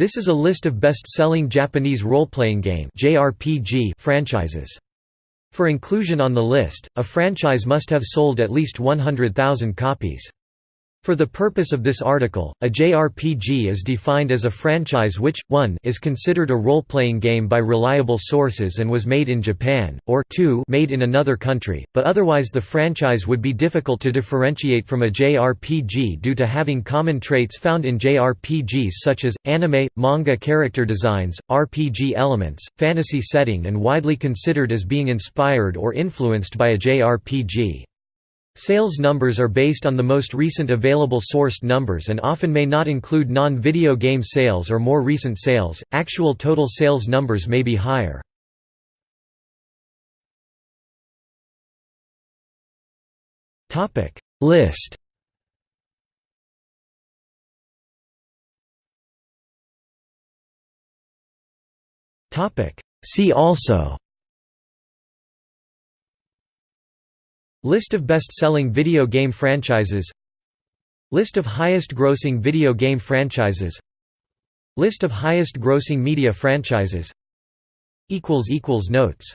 This is a list of best-selling Japanese role-playing game (JRPG) franchises. For inclusion on the list, a franchise must have sold at least 100,000 copies. For the purpose of this article, a JRPG is defined as a franchise which, 1 is considered a role-playing game by reliable sources and was made in Japan, or 2 made in another country, but otherwise the franchise would be difficult to differentiate from a JRPG due to having common traits found in JRPGs such as, anime, manga character designs, RPG elements, fantasy setting and widely considered as being inspired or influenced by a JRPG. Sales numbers are based on the most recent available sourced numbers and often may not include non-video game sales or more recent sales. Actual total sales numbers may be higher. Topic List Topic See also List of best-selling video game franchises. List of highest-grossing video game franchises. List of highest-grossing media franchises. Notes